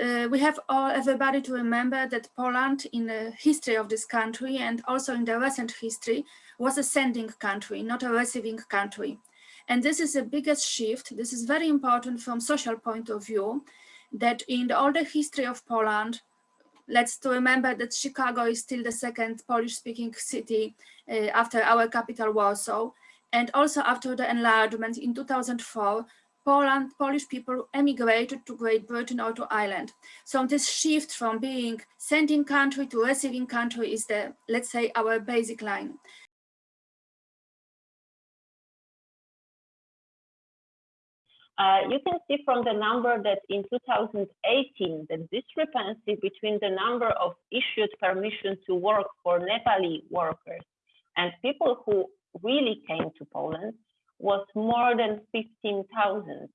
uh, we have all everybody to remember that Poland in the history of this country and also in the recent history was a sending country, not a receiving country. And this is the biggest shift. This is very important from social point of view that in the older history of Poland, let's to remember that Chicago is still the second Polish speaking city uh, after our capital Warsaw. And also after the enlargement in 2004, Poland, Polish people emigrated to Great Britain or to Ireland. So this shift from being sending country to receiving country is the, let's say, our basic line. Uh, you can see from the number that in 2018, the discrepancy between the number of issued permission to work for Nepali workers and people who really came to Poland was more than 15,000.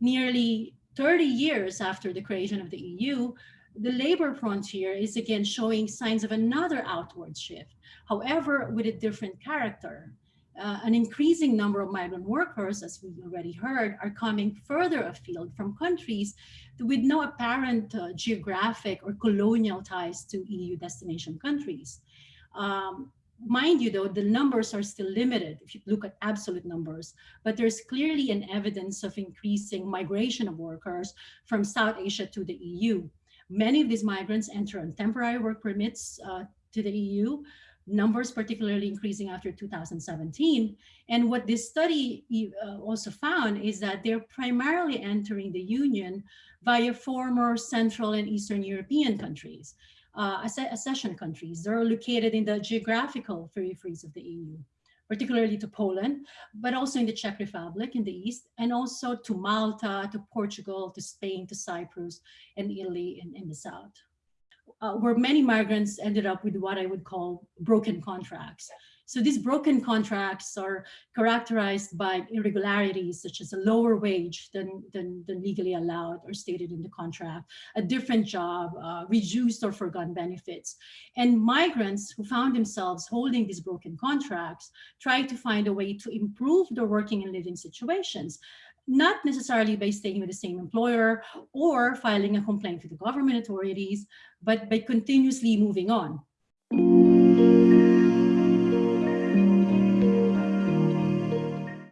Nearly 30 years after the creation of the EU, the labor frontier is again showing signs of another outward shift, however, with a different character. Uh, an increasing number of migrant workers, as we already heard, are coming further afield from countries with no apparent uh, geographic or colonial ties to EU destination countries. Um, mind you though, the numbers are still limited if you look at absolute numbers, but there's clearly an evidence of increasing migration of workers from South Asia to the EU. Many of these migrants enter on temporary work permits uh, to the EU, numbers particularly increasing after 2017. And what this study uh, also found is that they're primarily entering the Union via former Central and Eastern European countries, uh, accession countries. They're located in the geographical peripheries of the EU particularly to Poland, but also in the Czech Republic in the east, and also to Malta, to Portugal, to Spain, to Cyprus, and Italy in, in the south. Uh, where many migrants ended up with what I would call broken contracts. So these broken contracts are characterized by irregularities such as a lower wage than, than, than legally allowed or stated in the contract, a different job, uh, reduced or forgotten benefits. And migrants who found themselves holding these broken contracts tried to find a way to improve their working and living situations not necessarily by staying with the same employer or filing a complaint with the government authorities, but by continuously moving on